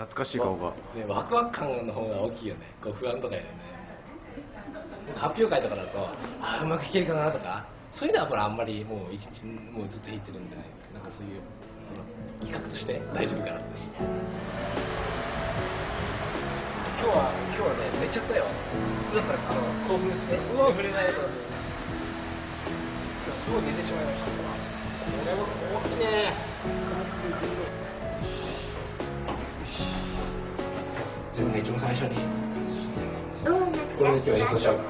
懐かしい顔が、ね、ワクワク感の方が大きいよね。こう不安とかよりね。発表会とかだとああうまくいけるかなとか。そういうのはほらあんまりもう一日もうずっと弾いてるんでね。なんかそういう企画として大丈夫かなって。今日は今日はね寝ちゃったよ。普通だったらあの興奮して。眠れないと。今日すごい寝てしまいました。これは大きいね自分が一番最初にこれで今日は演奏しちゃうの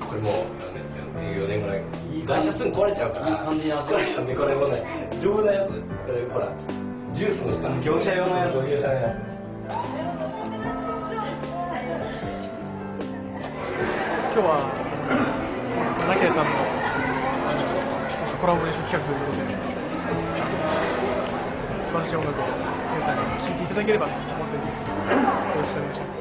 これもう4年ぐらい外車すぐ壊れちゃうから。いい感じに味壊れちゃうんでこれもね丈夫なやつ。これほらジュースの下業者用のやつ。業者のやつ今日はなけさんのコラボレーション企画ということで素晴らしい音楽を皆さんに聴いていただければと思っております。よろしくお願いします。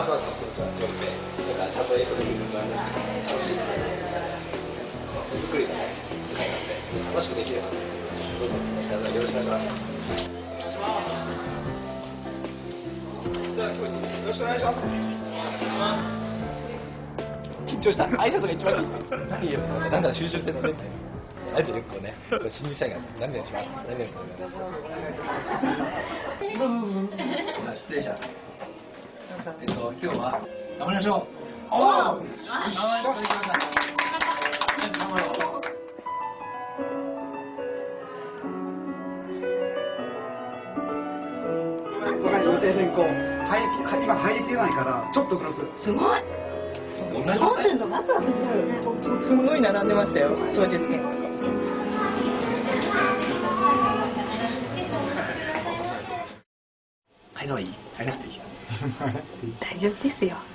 ワクワクす。る気持ちは強くてなんかちゃんと演奏できるのが楽しい手作りのね機会なんで楽しくできればどうぞよろしくお願いしますじゃあ今日一日よろしくお願いします緊張した。挨拶が一番緊張何よなんか収集説明あとよくこうね新入社員が何々します何々します失礼した。えっと今日は頑張りましょう。おおよし。頑張ろう。予定変更入り今入りきれないからちょっと遅れするすごい。どうすんのワクワクするよね。すごい並んでましたよ。はい。い入らなくていい大丈夫ですよ。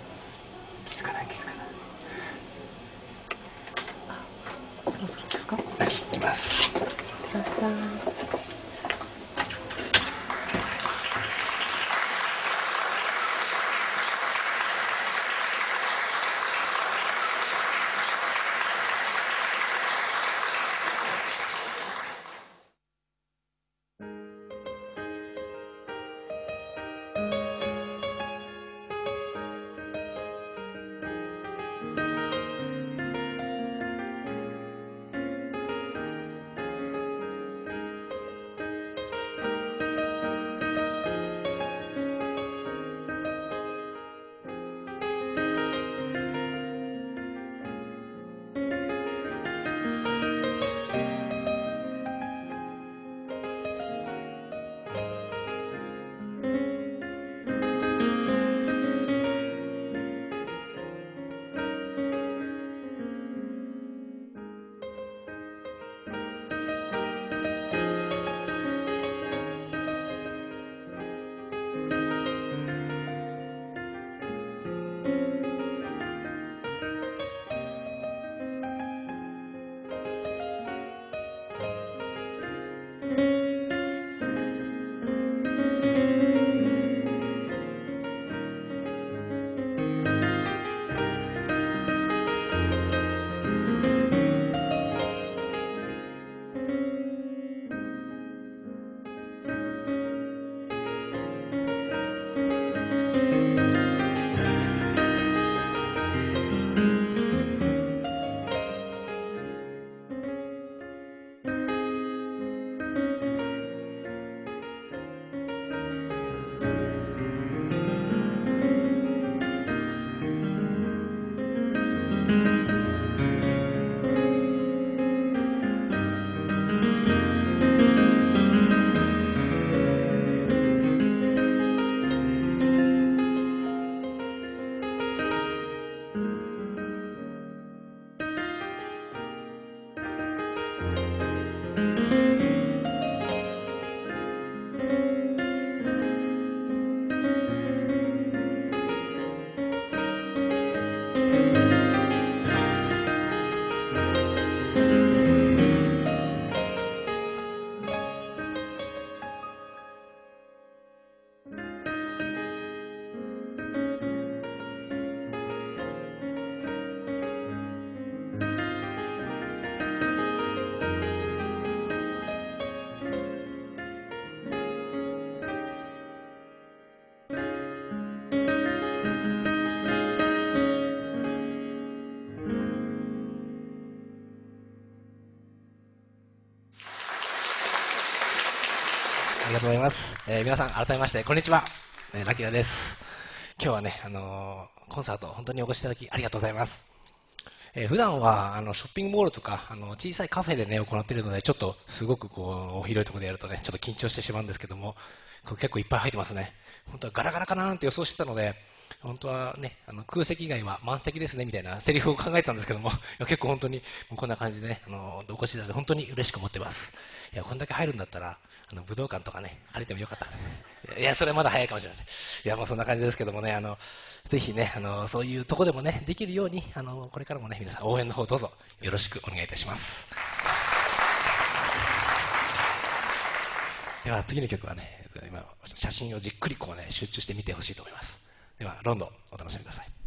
がとうございます。えー皆さん、改めまして、こんにちは。えーラキラです。今日はね、あのーコンサート、本当にお越しいただきありがとうございます。えー普段は、あの、ショッピングモールとか、あの、小さいカフェでね、行っているので、ちょっと、すごくこう、広いところでやるとね、ちょっと緊張してしまうんですけども、こ結構いっぱい入ってますね。本当はガラガラかなーって予想してたので、本当はね、あの空席以外は満席ですねみたいなセリフを考えてたんですけども、いや結構本当にもうこんな感じでね、あのお越しいただいて本当に嬉しく思ってます。いや、こんだけ入るんだったら、あの武道館とかね、借りてもよかった。いや、それはまだ早いかもしれません。いや、もうそんな感じですけどもね、あの、ぜひね、あの、そういうとこでもね、できるように、あの、これからもね、皆さん応援の方どうぞよろしくお願いいたします。では次の曲はね、今、写真をじっくりこうね、集中して見てほしいと思います。では、ロンドン、お楽しみください。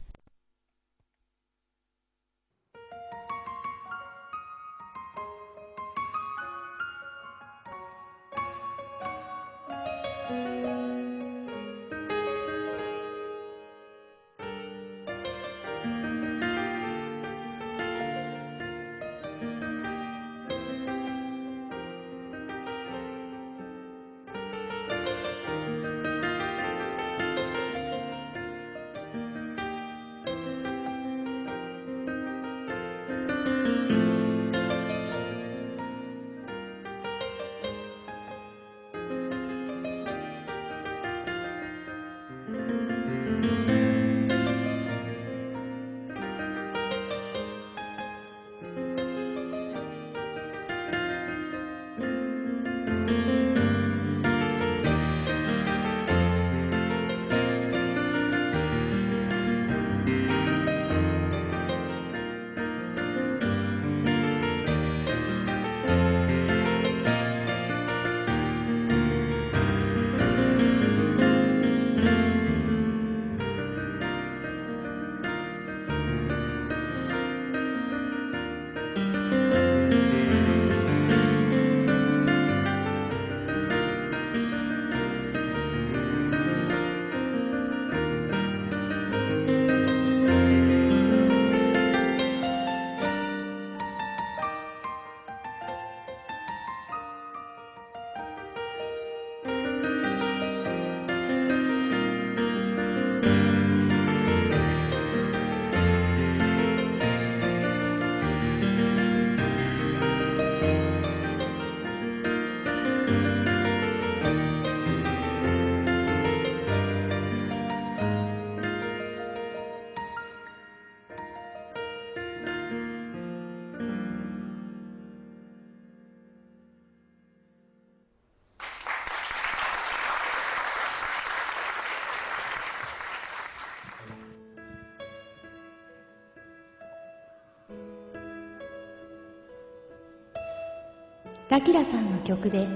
ラキラさんの曲で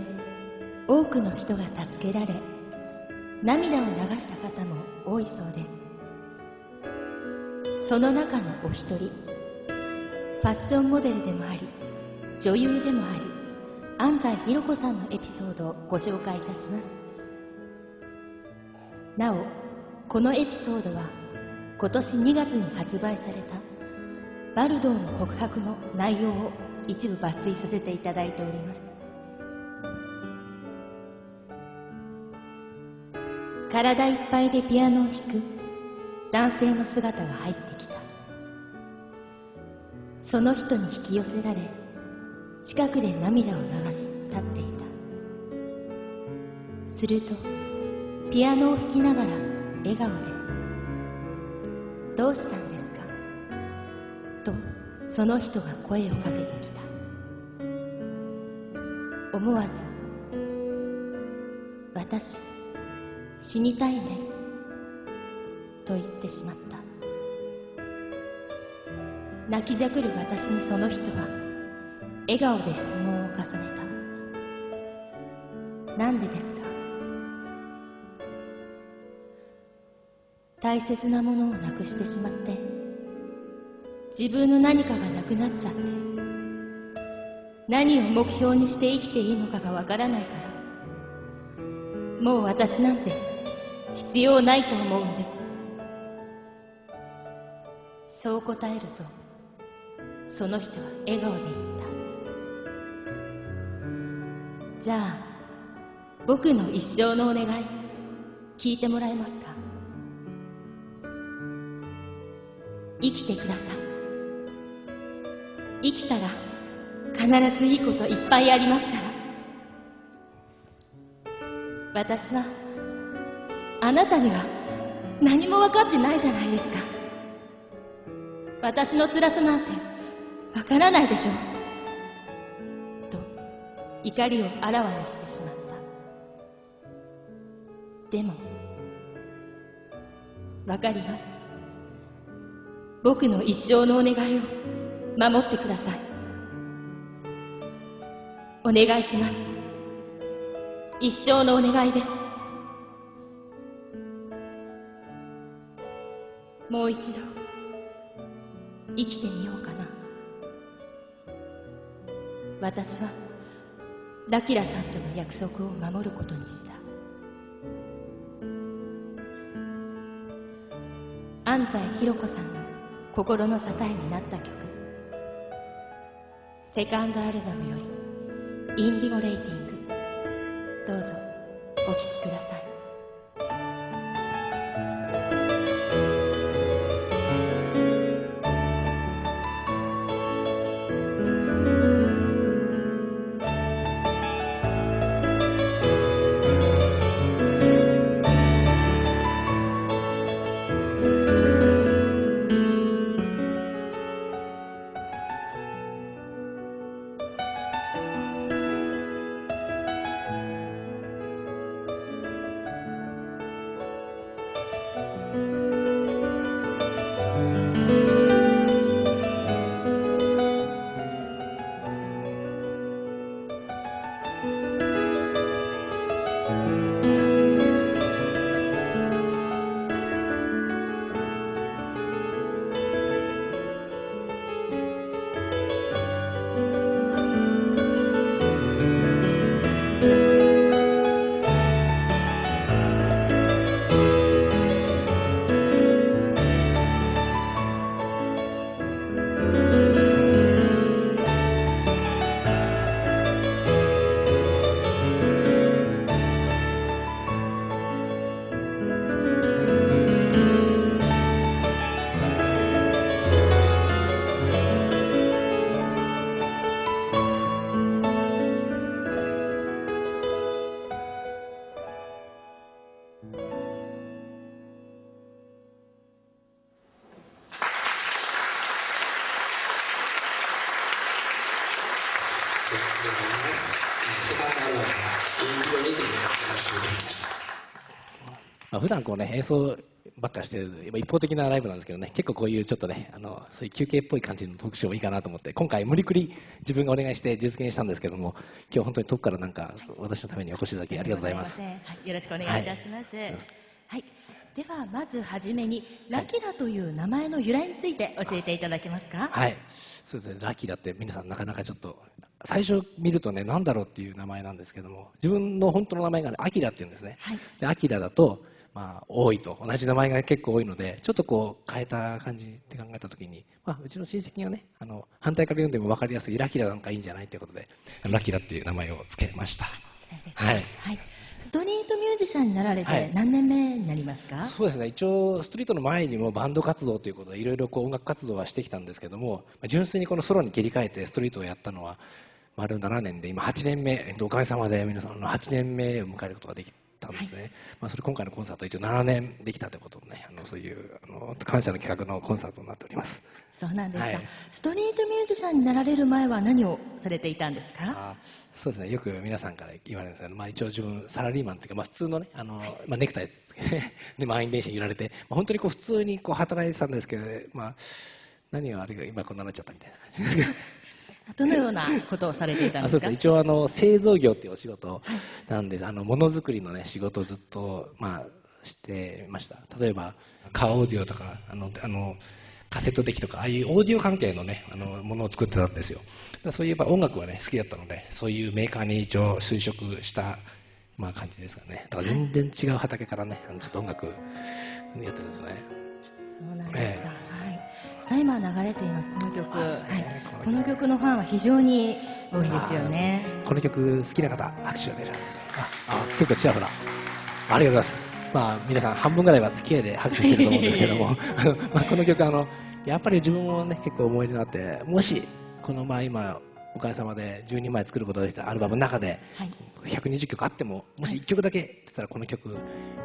多くの人が助けられ涙を流した方も多いそうです。その中のお一人ファッションモデルでもあり女優でもあり安西ひろ子さんのエピソードをご紹介いたします。なおこのエピソードは今年2月に発売されたバルドーの告白の内容を一部抜粋させていただいております。体いっぱいでピアノを弾く男性の姿が入ってきた。その人に引き寄せられ近くで涙を流し立っていた。するとピアノを弾きながら笑顔で「どうした?」その人が声をかけてきた。思わず「私死にたいんです」と言ってしまった。泣きじゃくる私にその人は笑顔で質問を重ねた「なんでですか?」大切なものをなくしてしまって自分の何かがなくなっちゃって。何を目標にして生きていいのかがわからないから。もう私なんて必要ないと思うんです。そう答えるとその人は笑顔で言った。じゃあ僕の一生のお願い聞いてもらえますか？生きてください。生きたら必ずいいこといっぱいありますから。私はあなたには何も分かってないじゃないですか。私の辛さなんてわからないでしょ。うと怒りをあらわにしてしまった。でもわかります。僕の一生のお願いを守ってください。お願いします。一生のお願いです。もう一度生きてみようかな。私はラキラさんとの約束を守ることにした。安西弘子さんの心の支えになった曲。セカンドアルバムより「インディゴレイティング」どうぞお聴きください。普段こうね演奏ばっかしてる一方的なライブなんですけどね結構こういうちょっとねあのそういう休憩っぽい感じの特集もいいかなと思って今回無理くり自分がお願いして実現したんですけども今日本当に遠くからなんか私のためにお越しいただきありがとうございます。はい、よろしくお願いいたします。はい、はい。ではまずはじめにラキラという名前の由来について教えていただけますか？はい。そうですね。ラキラって皆さんなかなかちょっと最初見るとね何だろうっていう名前なんですけども自分の本当の名前がねアキラっていうんですね、はい、でアキラだとまあ、多いと。同じ名前が結構多いのでちょっとこう変えた感じって考えた時に、まあ、うちの親戚がねあの反対から読んでも分かりやすいラキラなんかいいんじゃないということでラキラっていう名前を付けました。はい、はい。ストリートミュージシャンになられて何年目になりますか、はい、そうですね。一応ストリートの前にもバンド活動ということでいろいろこう音楽活動はしてきたんですけども純粋にこのソロに切り替えてストリートをやったのは丸7年で今8年目。おかげさまで皆さんの8年目を迎えることができたんですね、はい、まあ、それ今回のコンサート一応7年できたということでねあのそういうあの感謝の企画のコンサートになっております。そうなんですか、はい、ストリートミュージシャンになられる前は何をされていたんですか？そうですね。よく皆さんから言われるんですけど、まあ、一応自分サラリーマンっていうか、まあ、普通のねあの、まあ、ネクタイつけて で満員電車に揺られて、まあ、本当にこう普通にこう働いてたんですけど、まあ、何が悪いか今こんなになっちゃったみたいな感じですどのようなことをされていたんですか？一応あの製造業っていうお仕事なんで、はい、あのものづくりのね仕事をずっとまあしてました。例えばカーオーディオとかあのあのカセット的とかああいうオーディオ関係のねあのものを作ってたんですよ。そういえば音楽はね好きだったのでそういうメーカーに一応就職したまあ感じですかね。だから全然違う畑からねあのちょっと音楽やってるんですね。そうなんですか、ええ、はいさあ今流れていますこの曲、はい。ねこの曲この曲のファンは非常に多いですよね。この曲好きな方拍手をお願いします。ああ結構ちらほらありがとうございます。まあ皆さん半分ぐらいは付き合いで拍手してると思うんですけども。あの、まあ、この曲あのやっぱり自分もね結構思い出があってもしこのまあ今おかげさまで12枚作ることができたアルバムの中ではい。120曲あってももし1曲だけ出たらこの曲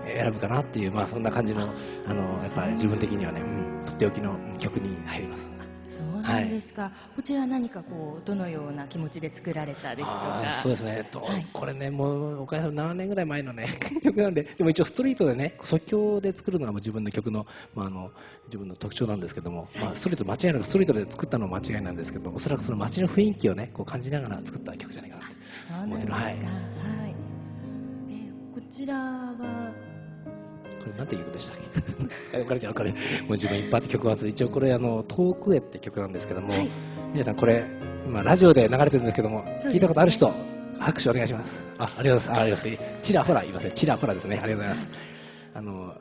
えー選ぶかなっていうまあそんな感じのあのやっぱり自分的にはね、うん、とっておきの曲に入りますそうなんですか、こちらは何かこうどのような気持ちで作られたですとか。そうですね、えっとはい。これね、もうおかげさまで7年ぐらい前の、ね、曲なんで、でも一応、ストリートでね、即興で作るのがもう自分の曲の,、まあ、あの自分の特徴なんですけども、まあ、ストリート、間違いなくストリートで作ったのは間違いなんですけど、おそらくその街の雰囲気をね、こう感じながら作った曲じゃないかなって。そうなんですか、ははい。いえーこちらはこれなんていう曲でしたっけ？これじゃあこれもう自分いっぱいあって曲は一応これあの「遠くへ」って曲なんですけども、はい。皆さんこれ今ラジオで流れてるんですけども、す。ね聞いたことある人拍手お願いします。あありがとうございます。ありがとうございます。ちらほら言いますねちらほらですね。ありがとうございますあの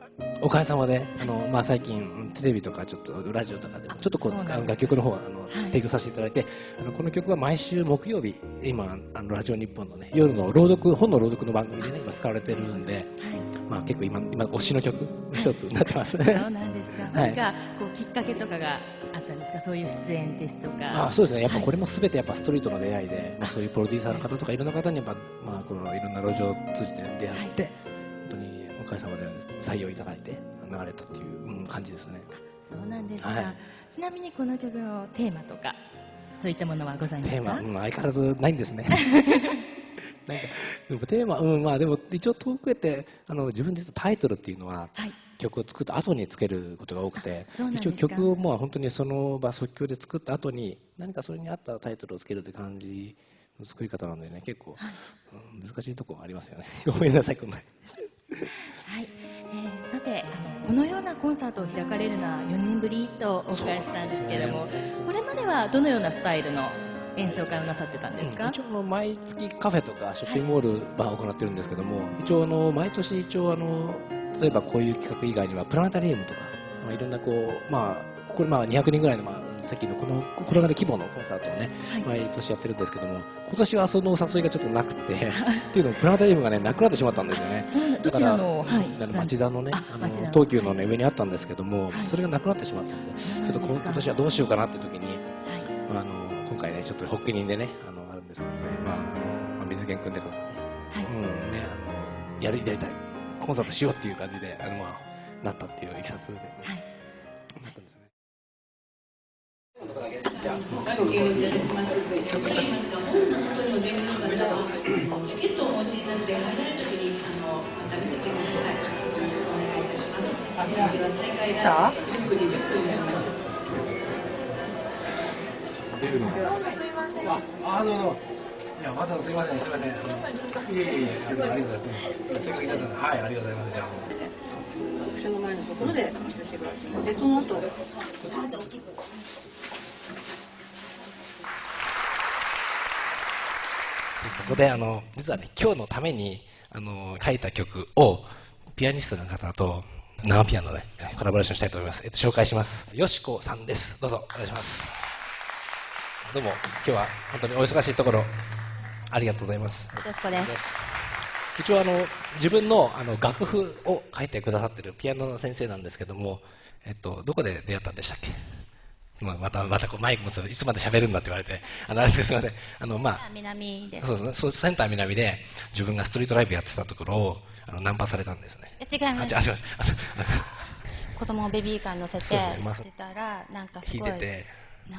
おかげさまであの、まあ、最近テレビとかちょっとラジオとかでもちょっとこうそうなんです使う楽曲の方はあの、はい。提供させていただいてあのこの曲は毎週木曜日今あのラジオ日本のね夜の朗読本の朗読の番組でね今使われてるんで、はい。まあ、結構今今推しの曲の一つになってます、そうなんですか、はい。何かこうきっかけとかがあったんですか？そういう出演ですとかあそうですね、やっぱはい。これもすべてやっぱストリートの出会いで、まあ、そういうプロデューサーの方とかいろんな方にやっぱ、まあ、このいろんな路上を通じて出会って、おかげさまで採用いただいて流れたっていう、うん感じですね。そうなんですか、はい。ちなみにこの曲のテーマとかそういったものはございますか？テーマ、うん、相変わらずないんですね。なんかでもテーマ、うん、まあでも一応遠くへってあの自分でタイトルっていうのははい。曲を作った後につけることが多くて一応曲をまあ本当にその場即興で作った後に何かそれに合ったタイトルをつけるって感じの作り方なんでね結構、うん難しいところありますよね。ごめんなさいこんなはい、えーさてあのこのようなコンサートを開かれるのは4年ぶりとお伺いしたんですけれども、ね。これまではどのようなスタイルの演奏会をなさってたんですか、うん一応あの毎月カフェとかショッピングモールは行ってるんですけども、一応あの毎年一応あの例えばこういう企画以外にはプラネタリウムとか、まあ、いろんなこうまあこれまあ200人ぐらいのまあさっきのこのこれぐらいの規模のコンサートをね、はい。毎年やってるんですけども今年はそのお誘いがちょっとなくて っていうのもプラネタリウムがねなくなってしまったんですよね。そうなどちらの、はい。あの町田のね、ああの東急のね上にあったんですけども、はい。それがなくなってしまったんで、ちょっと今今年はどうしようかなっていう時に、はい。まあ、あの今回ねちょっと発起人でねあのあるんですけどね、まあまあ、水源君でからね、はい。うんねあのやりやりたい。コンサートしようっていう感じであのまあなったっていういきさつで、はい。なったんですね。チケットお持ちになって入られるときにあのまた見せてください。よろしくお願いいたします。では再開が10分20分になります。あ、あどうも。いや、わざわざすみません、すみません。いえいえ、ありがとうございます。せっかくだいたのではい、ありがとうございます。じゃあもう場所の前のところで私がでその後こであの実はね今日のためにあの書いた曲をピアニストの方と生ピアノでコラボレーションしたいと思います。えっと紹介します。よしこさんです。どうぞお願いします。どうも今日は本当にお忙しいところありがとうございます。よろしくです一応あの自分のあの楽譜を書いてくださってるピアノの先生なんですけども、えっとどこで出会ったんでしたっけ？まあまたまたこうマイクもいつまで喋るんだって言われてあのあれですすみませんあのまあ南です。そうセンター南で自分がストリートライブやってたところをあのナンパされたんですね。違いますあ違う違うあそう 子供をベビーカーに乗せてそうですねまあ出たらなんかす聞いごいてて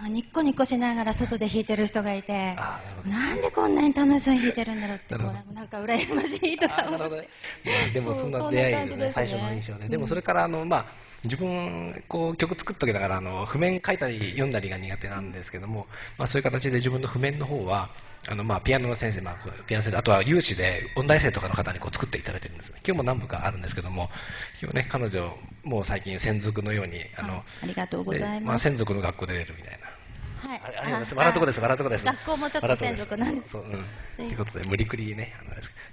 ニッコニコしながら外で弾いてる人がいてあなんでこんなに楽しそうに弾いてるんだろうってこなんか羨ましいとか思って。でもそんな出会いですね。最初の印象ね、でもそれからあの、まあ、自分こう曲作っときながらあの譜面書いたり読んだりが苦手なんですけども、まあ、そういう形で自分の譜面の方はあの、まあ、ピアノの先生、まあ、ピアノ先生あとは有志で音大生とかの方にこう作っていただいてるんです今日も何部かあるんですけども今日ね彼女もう最近専属のようにあのありがとうございでます専属の学校で出るみたいな。はい。あれありがとうございます。笑うとこです笑うとこです。学校もちょっと専属なんです。そう、うん。ということで、無理くりね、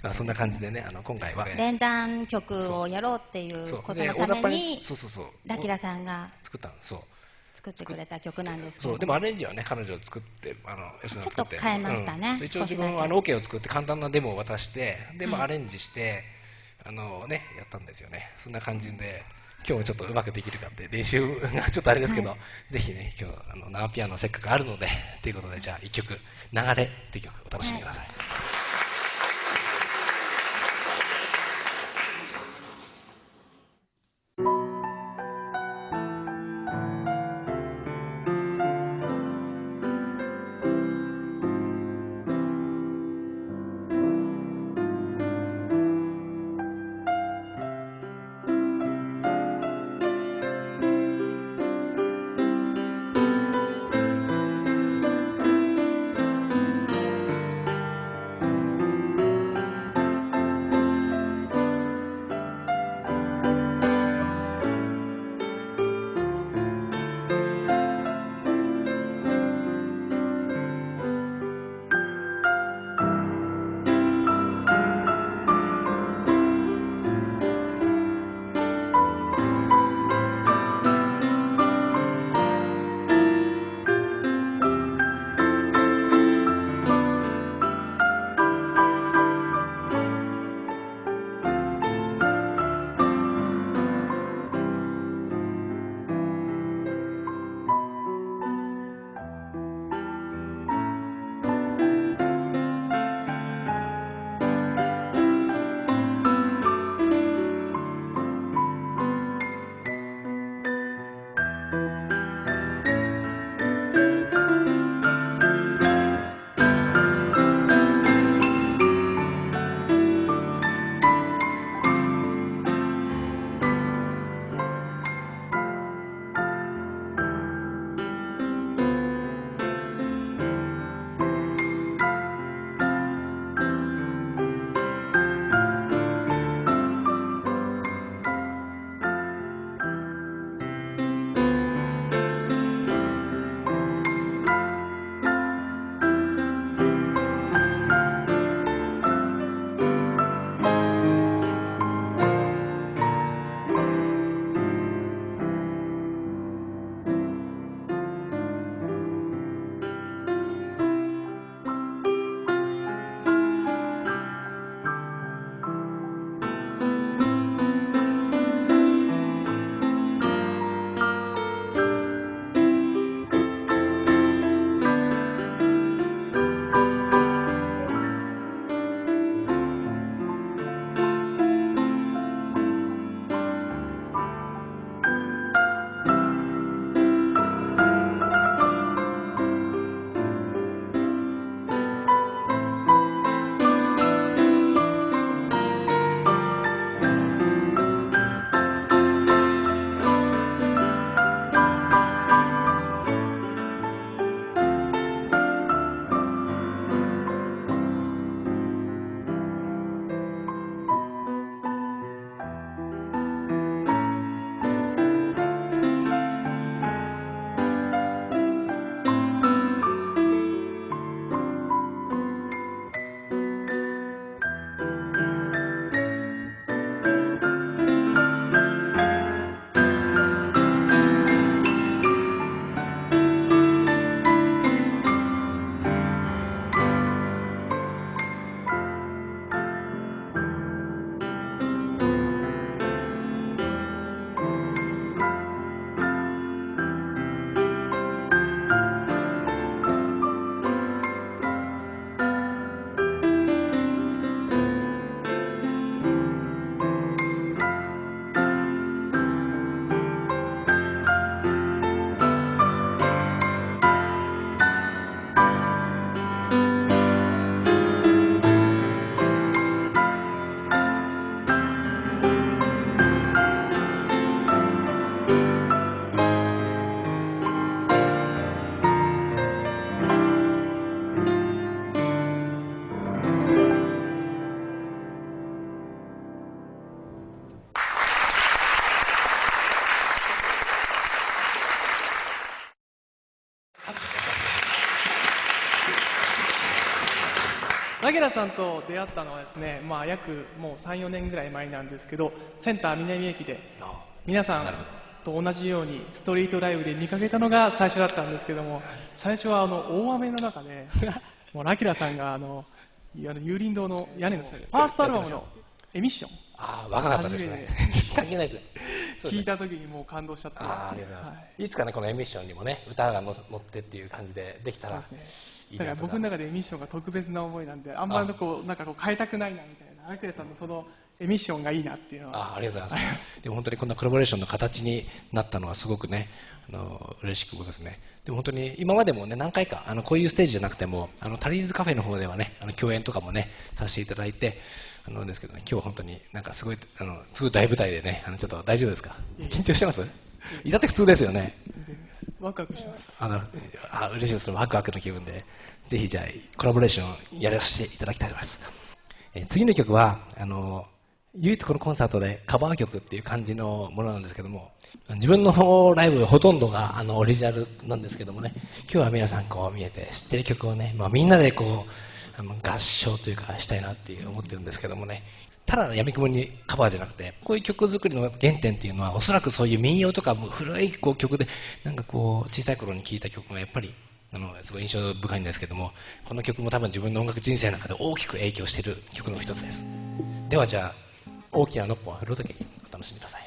あのそんな感じでね、あの、今回は。連弾曲をやろうっていうことのためにそうそうそう。ラキラさんが。作ったの、そう。作ってくれた曲なんですけどそうでもアレンジはね彼女を作ってあのちょっと変えましたね、うん、一応自分はあの OK を作って簡単なデモを渡してでもアレンジして、あのねやったんですよね。そんな感じで今日もちょっとうまくできるかって。練習がちょっとあれですけど、はい、ぜひね今日あの生ピアノせっかくあるのでということでじゃあ1曲「流れ」っていう曲お楽しみください、はいナゲラさんと出会ったのはですね、まあ、約もう34年ぐらい前なんですけどセンター南駅で皆さんと同じようにストリートライブで見かけたのが最初だったんですけども最初はあの大雨の中で もうラキラさんがあのあの有林堂の屋根の下でファーストアルバムのエミッションああ若かったですね。関係ないですね。聞いた時にもう感動しちゃった。あありがとうございます、はい、いつかねこのエミッションにもね歌が乗ってっていう感じでできたらそうですね。だから僕の中でエミッションが特別な思いなんであんまりこうなんかこう変えたくないなみたいなラクレさんのそのエミッションがいいなっていうのは。あありがとうございます。でも本当にこんなコラボレーションの形になったのはすごくねあの嬉しく思いますね。でも本当に今までもね何回かあのこういうステージじゃなくてもあのタリーズカフェの方ではねあの共演とかもねさせていただいてあのですけど、ね、今日は本当になんかすごいあのすごい大舞台でねあのちょっと大丈夫ですか？緊張してます？いたって普通ですよね。ワクワクします。あのあ嬉しいです。ワクワクの気分でぜひじゃあコラボレーションやらせていただきたいと思います、えー、次の曲はあの唯一このコンサートでカバー曲っていう感じのものなんですけども自分のライブほとんどがあのオリジナルなんですけどもね今日は皆さんこう見えて知ってる曲をね、まあ、みんなでこう合唱というかしたいなっていう思ってるんですけどもね。ただ闇雲にカバーじゃなくてこういう曲作りの原点っていうのはおそらくそういう民謡とかも古いこう曲でなんかこう小さい頃に聴いた曲がやっぱりあのすごい印象深いんですけどもこの曲も多分自分の音楽人生の中で大きく影響している曲の一つです。ではじゃあ大きなのっぽを振るときお楽しみください。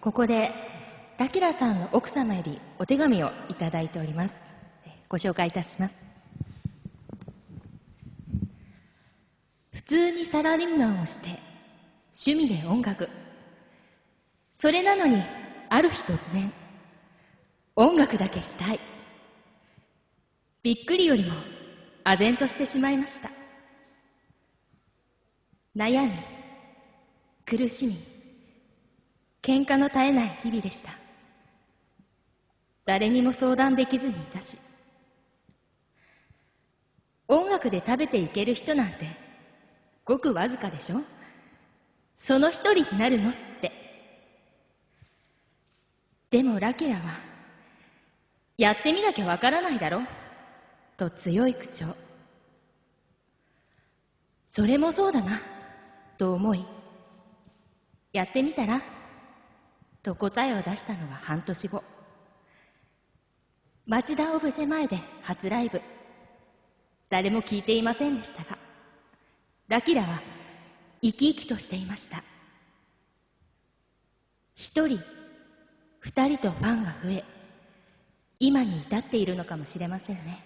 ここでラキラさんの奥様よりお手紙をいただいております。ご紹介いたします。普通にサラリーマンをして趣味で音楽。それなのにある日突然音楽だけしたい。びっくりよりも唖然としてしまいました。悩み苦しみ喧嘩の絶えない日々でした。誰にも相談できずにいたし音楽で食べていける人なんてごくわずかでしょ？その一人になるのって。でもラキラはやってみなきゃわからないだろ？と強い口調それもそうだなと思いやってみたら？と答えを出したのは半年後。町田オブジェ前で初ライブ。誰も聞いていませんでしたがラキラは生き生きとしていました。一人二人とファンが増え今に至っているのかもしれませんね。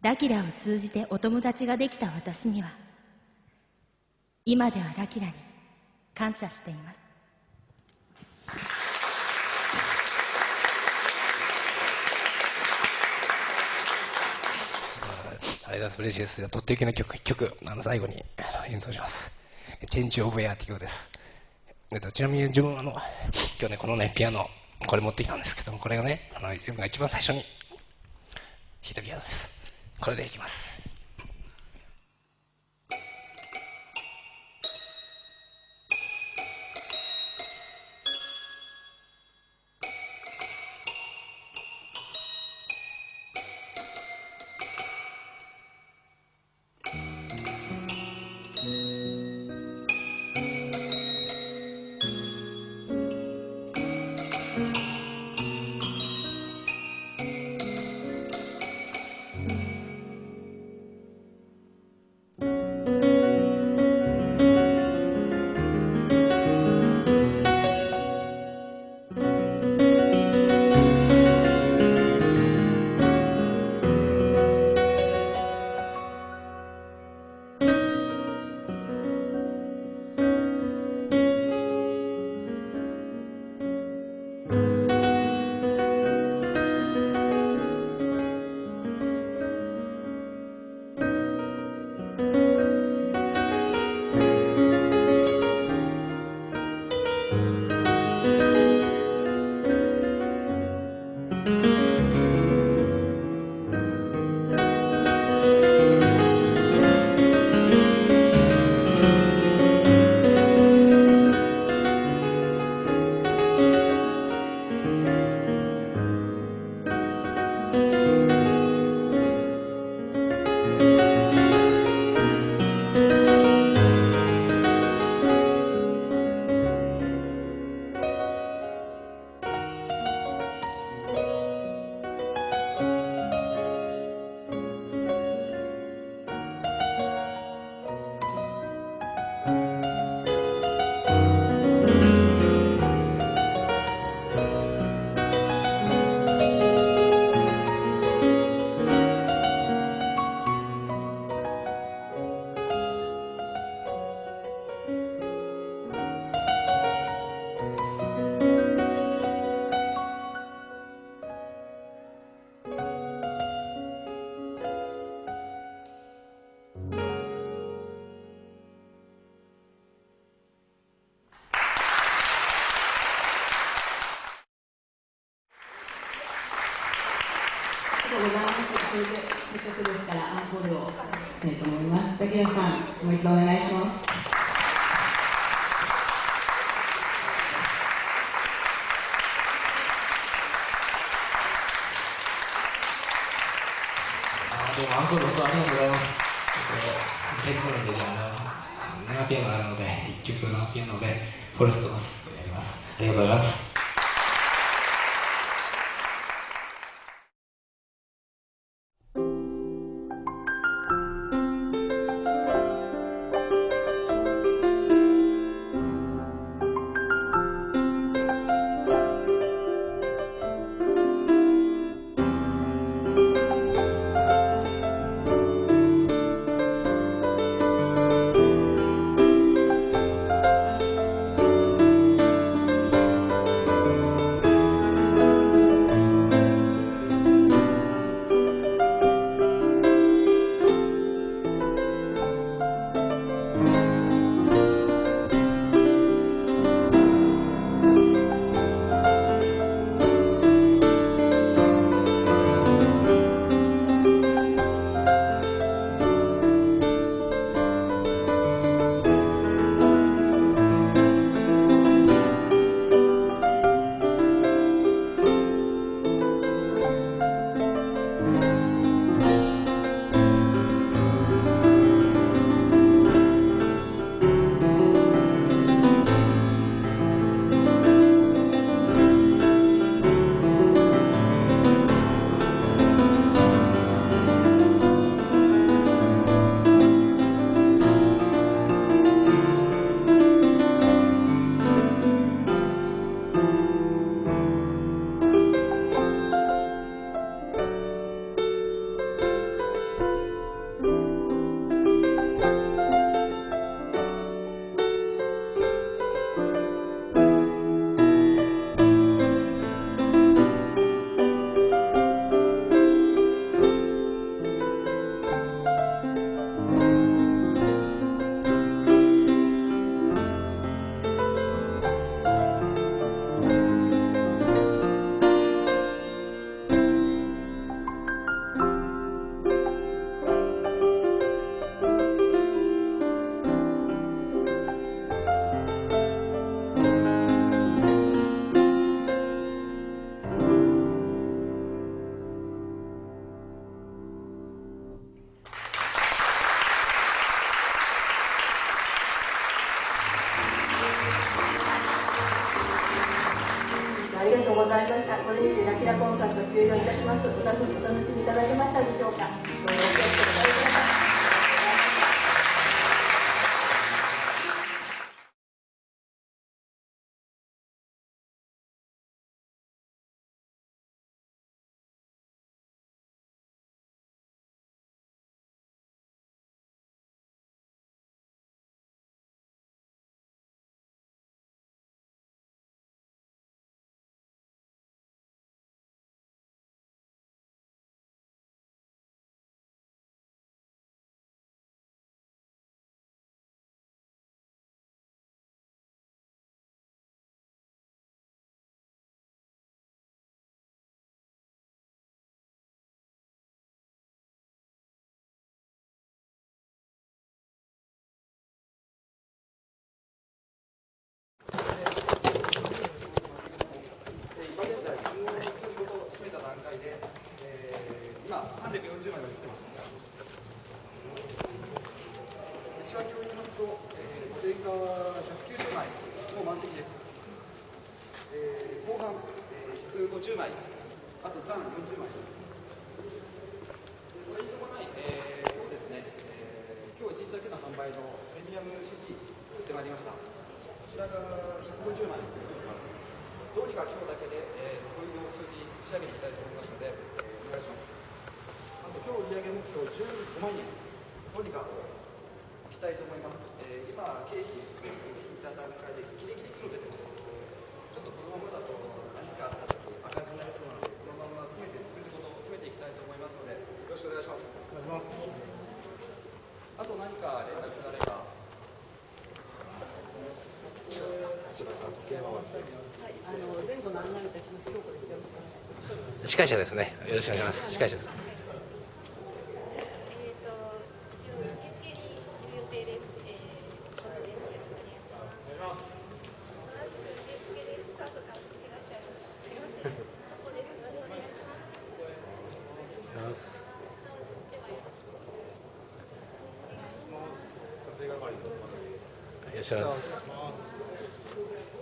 ラキラを通じてお友達ができた私には今ではラキラに感謝しています。ありがとうございます。嬉しいです。とっておきの曲、一曲、あの最後に演奏します。チェンジオブエアっていう曲です。えっと、ちなみに自分あの、今日ね、このね、ピアノ、これ持ってきたんですけども、これがね、あの自分が一番最初に弾いたピアノです。これでいきます。各位家长，我们准备来什么？えー、前回は190枚もう満席です、えー、後半、えー、150枚あと残40枚これに伴い、えー、今日ですね、えー、今日1日だけの販売のプレミアム CD 作ってまいりました。こちらが150枚作ってます。どうにか今日だけで、えー、残りの数字仕上げていきたいと思いますので、えー、お願いします。あと今日売上目標15万円。どうにかいきたいと思います、えー、今経費全部引いた段階でギリギリ黒出てますちょっとこのままだと何かあった時赤字になりそうなのでこのまま詰めて数字ごと詰めていきたいと思いますのでよろしくお願いしますお願いしますあと何か連絡があればはい、あの前後の案内いたします。よろしくお願いします。司会者ですね。よろしくお願いします。司会者です。します。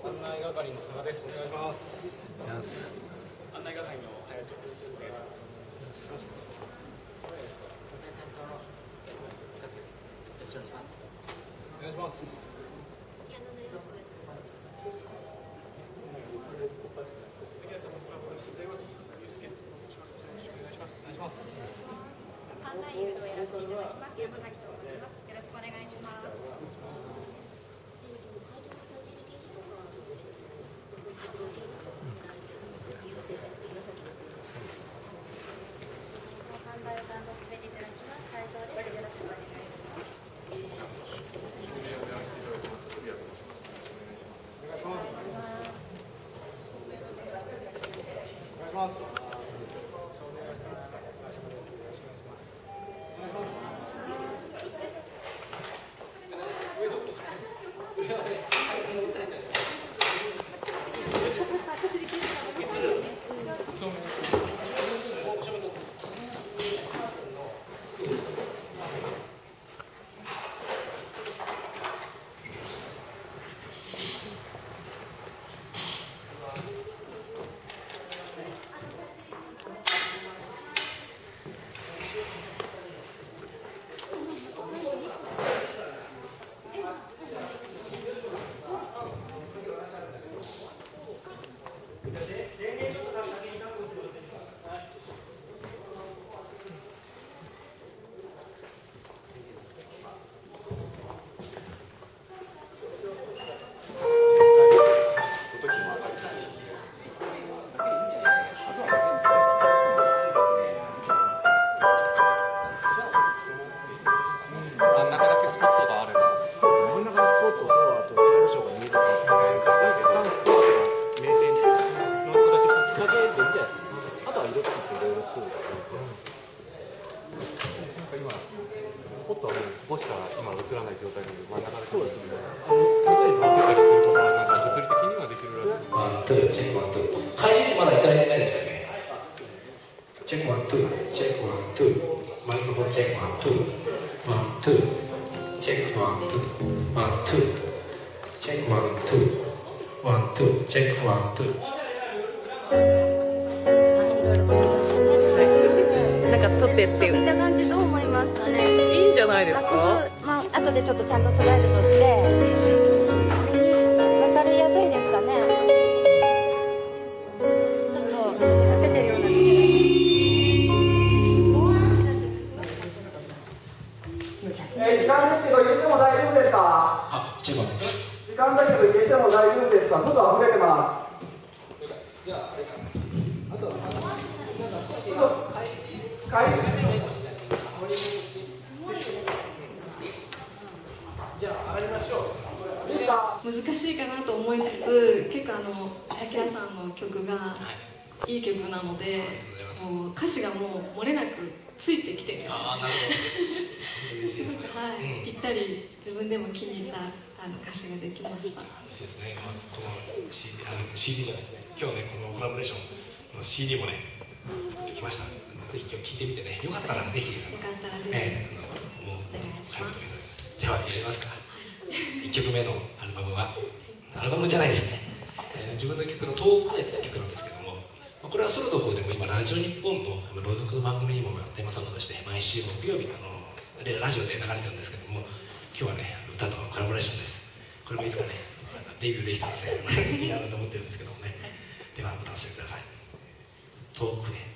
案内係の佐賀です。お願いします。案内係の隼人です。お願いします。お願いします。案内誘導をやらせていただきます山崎と申します。よろしくお願いします。ますえー時間ですけど入れても大丈夫ですか？あ時間だけど入れて。も大丈夫ですか外溢れて。ますじゃああれかあとはなんか少しじゃあ上がりましょう。いいですか難しいかなと思いつつ結構あのアキラさんの曲がいい曲なのでもう歌詞がもう漏れなくついてきてるんですよ。ああなるすごくはい、ぴったり自分でも気に入ったあの歌詞ができました。嬉しいですね、まあ、この CD, あの CD じゃないですね。今日ねこのコラボレーションの CD もね作ってきました。ぜひ今日聴いてみてね。よかったらぜひよかったらぜひ、ええあのお願いします。ではやりますか。1曲目のアルバムはアルバムじゃないですね、えー自分の曲の「遠くへ」って曲なんですけどこれはソロの方でも今ラジオ日本の朗読の番組にもテーマソングとして毎週木曜日あのラジオで流れてるんですけども今日はね歌とコラボレーションです。これもいつかねデビューできたのでいいなと思ってるんですけどもね。ではお楽しみください。遠くへ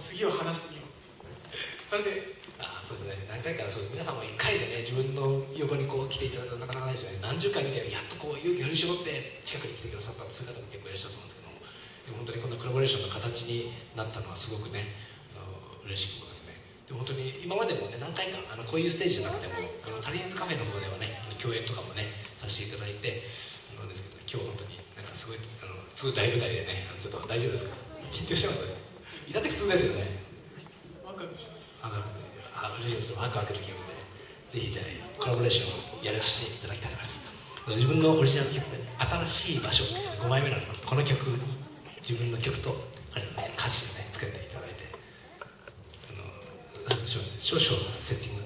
次を話してみようそれであそうですね、何回かそう皆さんも1回でね、自分の横にこう来ていただくとなかなかないですよね。何十回見て、やっとこう勇気振り絞って近くに来てくださったそういう方も結構いらっしゃると思うんですけども、でも本当にこんなコラボレーションの形になったのはすごくね、あの嬉しく思いますね。でも本当に今までもね、何回かあのこういうステージの中でも、あのタリーンズカフェの方ではね、共演とかもね、させていただいて、あのですけど、今日本当になんかすごい、あのすごい大舞台でね、ちょっと大丈夫ですか？緊張してます？いたって普通ですよね。ワクワクしてますあのあ嬉しいですワクワクの気分でぜひじゃあコラボレーションをやらせていただきたいと思います自分のオリジナル曲で新しい場所5枚目なのこの曲に自分の曲と歌詞をね作っていただいてあの少少々セッティング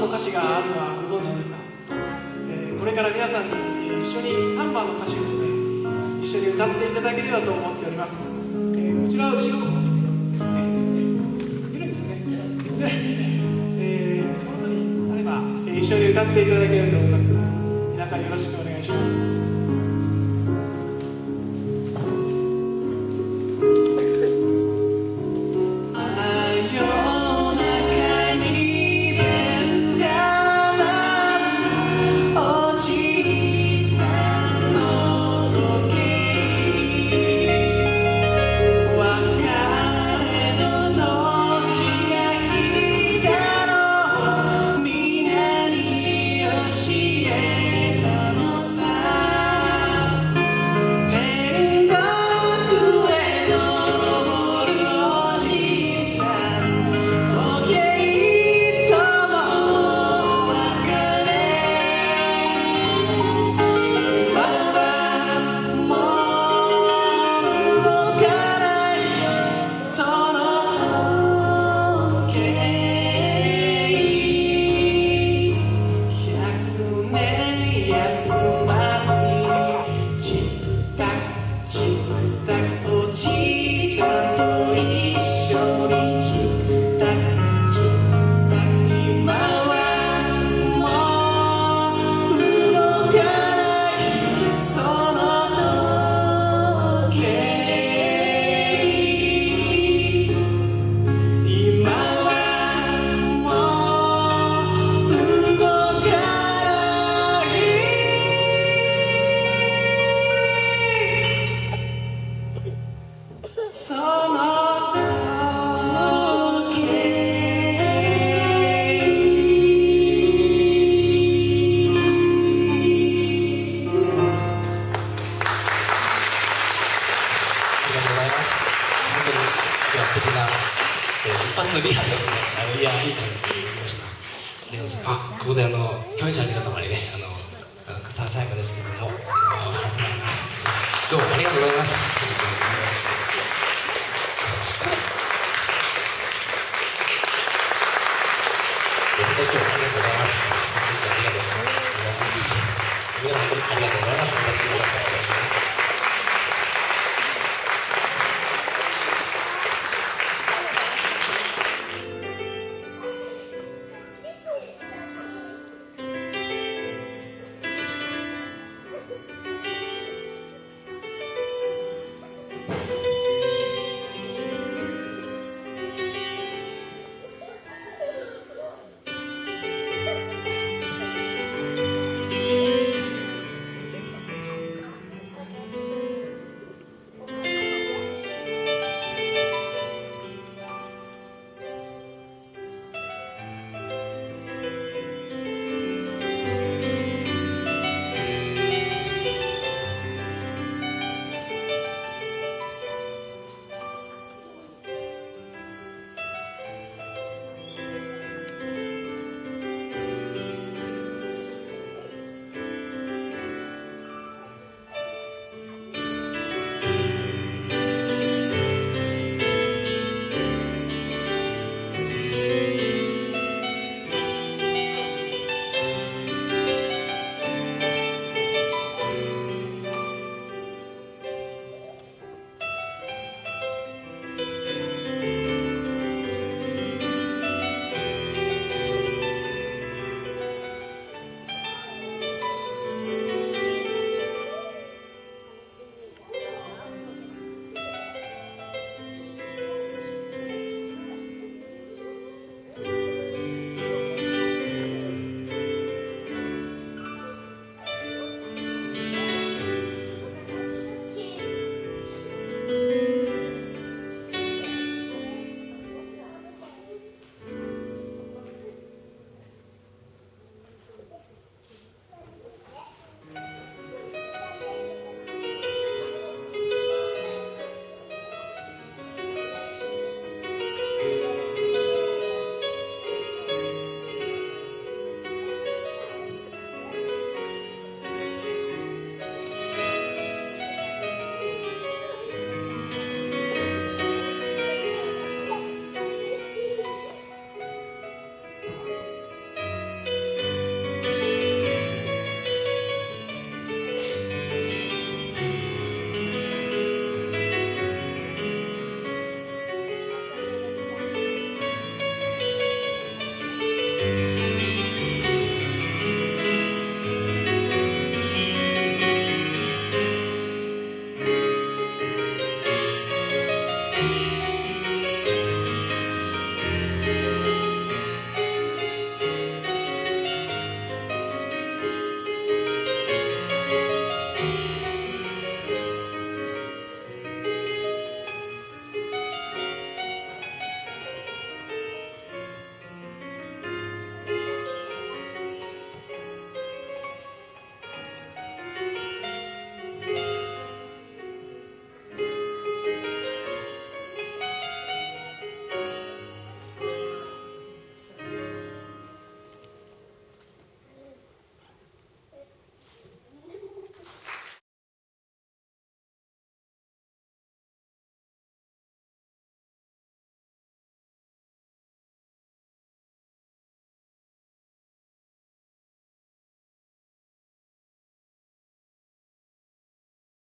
の歌詞があるのはご存知ですか、えー、これから皆さんに一緒に3番の歌詞をですね一緒に歌っていただければと思っております、えー、こちらは後ろいるんですね。で、えー、あれば一緒に歌っていただけると思います。皆さんよろしくお願いします。あのリハですねあのいやいい感じでましたあここであの共演者の皆様にねあのささやかですけどもどうもありがとうございますごありがとうございます。ありがとうございます。ありがとうございます。